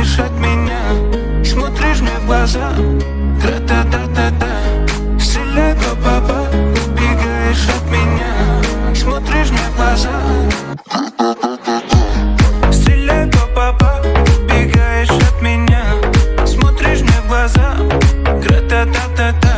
бежишь от меня Смотришь мне в глаза. Тра-та-та-та-та. Стреляй по папа Убегаешь от меня. Смотришь мне в глаза. Стреляй по Убегаешь от меня. Смотришь мне в глаза. Тра-та-та-та-та.